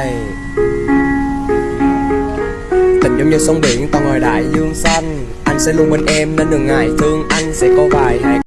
Ê. Tình giống như sông biển, ta ngồi đại dương xanh Anh sẽ luôn bên em nên đừng ngại thương Anh sẽ có vài hai